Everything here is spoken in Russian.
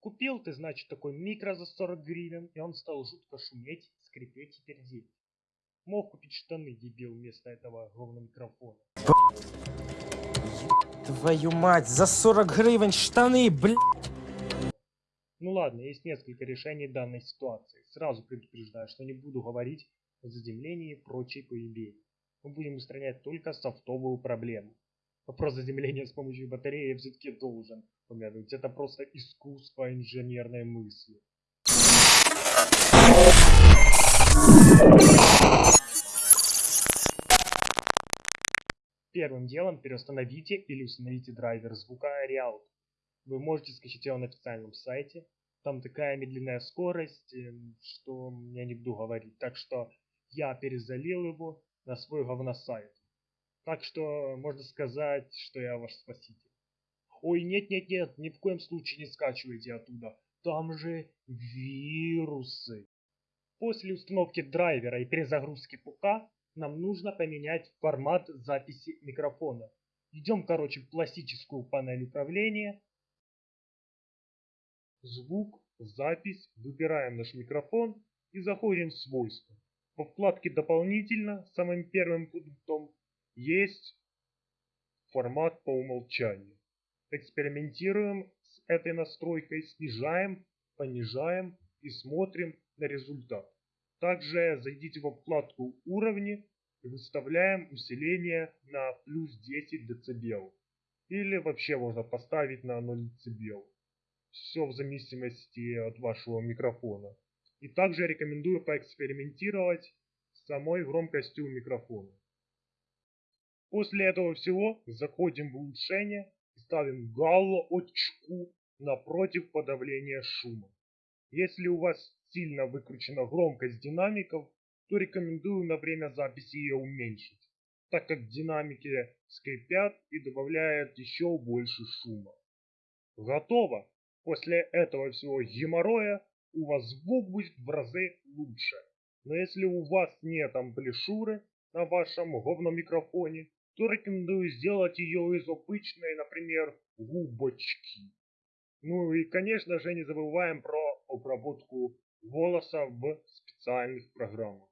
Купил ты, значит, такой микро за 40 гривен, и он стал жутко шуметь, скрипеть и пердеть. Мог купить штаны, дебил, вместо этого говно микрофона. Твою мать, за 40 гривен штаны, блядь! Ну ладно, есть несколько решений данной ситуации. Сразу предупреждаю, что не буду говорить о заземлении и прочей поебени. Мы будем устранять только софтовую проблему. Вопрос заземления с помощью батареи я все-таки должен упомянуть. Это просто искусство инженерной мысли. Первым делом переустановите или установите драйвер звука Real. Вы можете скачать его на официальном сайте. Там такая медленная скорость, эм, что я не буду говорить. Так что я перезалил его на свой говносайт. Так что можно сказать, что я ваш спаситель. Ой, нет-нет-нет, ни в коем случае не скачивайте оттуда. Там же вирусы. После установки драйвера и перезагрузки ПК нам нужно поменять формат записи микрофона. Идем, короче, в классическую панель управления. Звук, запись, выбираем наш микрофон и заходим в свойства. По вкладке «Дополнительно» самым первым пунктом есть формат по умолчанию. Экспериментируем с этой настройкой, снижаем, понижаем и смотрим на результат. Также зайдите во вкладку «Уровни» и выставляем усиление на плюс 10 дБ. Или вообще можно поставить на 0 дБ. Все в зависимости от вашего микрофона. И также рекомендую поэкспериментировать с самой громкостью микрофона. После этого всего заходим в улучшение и ставим галочку напротив подавления шума. Если у вас сильно выкручена громкость динамиков, то рекомендую на время записи ее уменьшить, так как динамики скрипят и добавляют еще больше шума. Готово! После этого всего геморроя у вас звук будет в разы лучше. Но если у вас нет амплишуры на вашем говномикрофоне, то рекомендую сделать ее из обычной, например, губочки. Ну и, конечно же, не забываем про обработку волоса в специальных программах.